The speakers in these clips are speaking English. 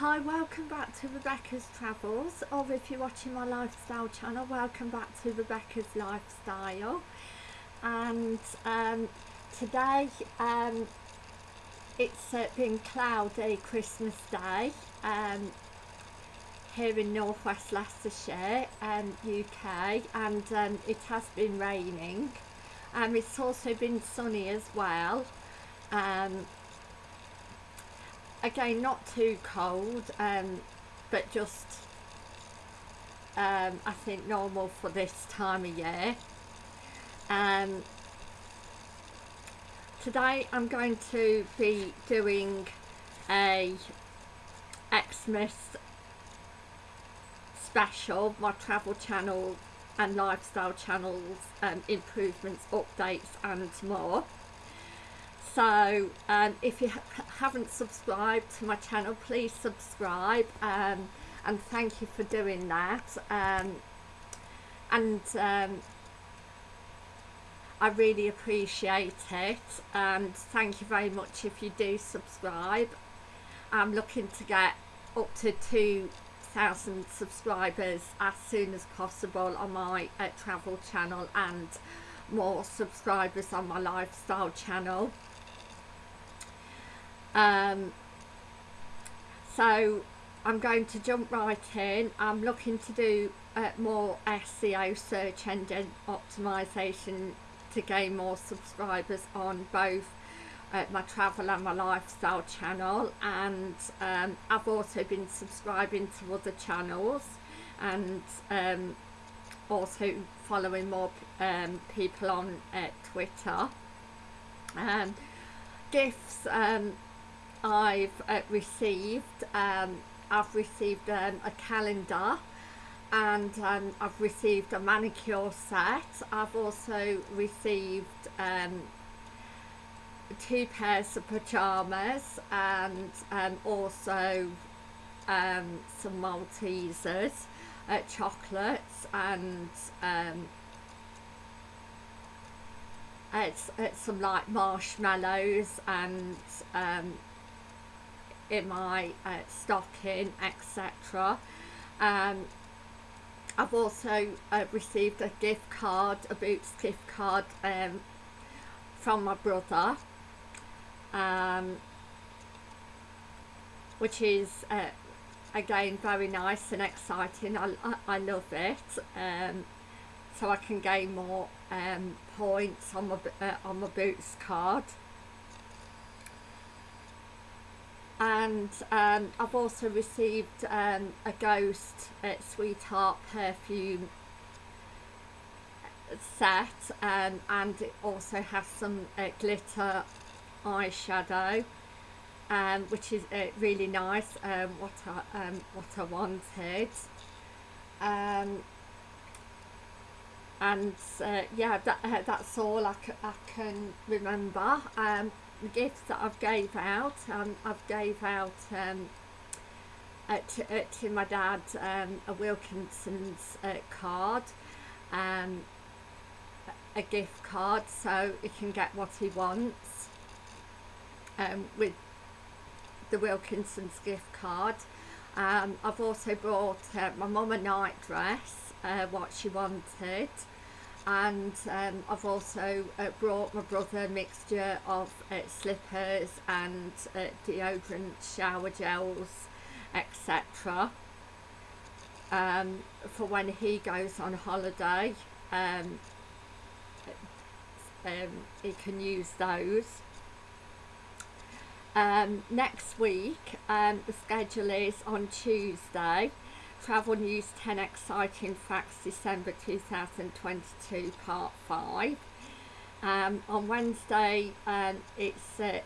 Hi, welcome back to Rebecca's Travels, or if you're watching my lifestyle channel, welcome back to Rebecca's Lifestyle. And um, today um, it's uh, been cloudy Christmas Day um, here in northwest Leicestershire, um, UK, and um, it has been raining. Um, it's also been sunny as well. Um, again not too cold um, but just um, I think normal for this time of year. Um, today I'm going to be doing a Xmas special my travel channel and lifestyle channels um, improvements updates and more so um, if you ha haven't subscribed to my channel please subscribe um, and thank you for doing that um, and um, I really appreciate it and thank you very much if you do subscribe. I'm looking to get up to 2,000 subscribers as soon as possible on my uh, travel channel and more subscribers on my lifestyle channel um, so I'm going to jump right in. I'm looking to do uh, more SEO search engine optimization to gain more subscribers on both uh, my travel and my lifestyle channel and um, I've also been subscribing to other channels and um, also following more um, people on uh, Twitter. Um, gifts um, I've uh, received um, I've received um, a calendar and um, I've received a manicure set. I've also received um, two pairs of pyjamas and um, also um, some Maltesers uh, chocolates and it's, it's some like marshmallows and um, in my uh, stocking etc um, I've also uh, received a gift card a Boots gift card um, from my brother. Um, which is uh, again very nice and exciting. I, I, I love it. Um, so I can gain more um, points on my, uh, on my Boots card and um, I've also received um, a Ghost uh, Sweetheart perfume set um, and it also has some uh, glitter eyeshadow um, which is uh, really nice um, what, I, um, what I wanted. Um, and uh, yeah that, uh, that's all I, I can remember. Um, the gifts that I've gave out um, I've gave out um, to, to, my dad um, a Wilkinson's uh, card um, a gift card so he can get what he wants um, with the Wilkinson's gift card. Um, I've also bought uh, my mum a night dress uh, what she wanted and um, I've also uh, brought my brother a mixture of uh, slippers and uh, deodorant, shower gels, etc. Um, for when he goes on holiday, um, um he can use those. Um, next week, um, the schedule is on Tuesday Travel News 10 Exciting Facts December 2022 Part 5. Um, on Wednesday um, it's uh,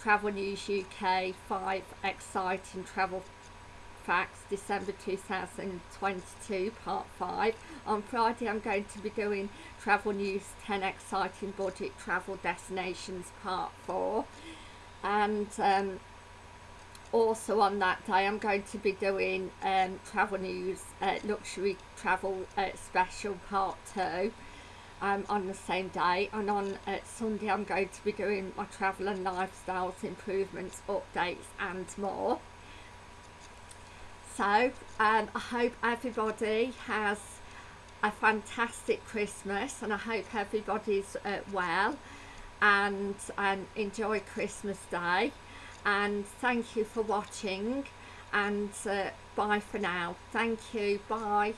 Travel News UK 5 Exciting Travel Facts December 2022 Part 5. On Friday I'm going to be doing Travel News 10 Exciting Budget Travel Destinations Part 4 and um, also on that day I'm going to be doing um, Travel News uh, Luxury Travel uh, Special Part 2 um, on the same day. And on uh, Sunday I'm going to be doing my travel and lifestyles improvements updates and more. So um, I hope everybody has a fantastic Christmas and I hope everybody's uh, well and um, enjoy Christmas Day and thank you for watching and uh, bye for now. Thank you. Bye.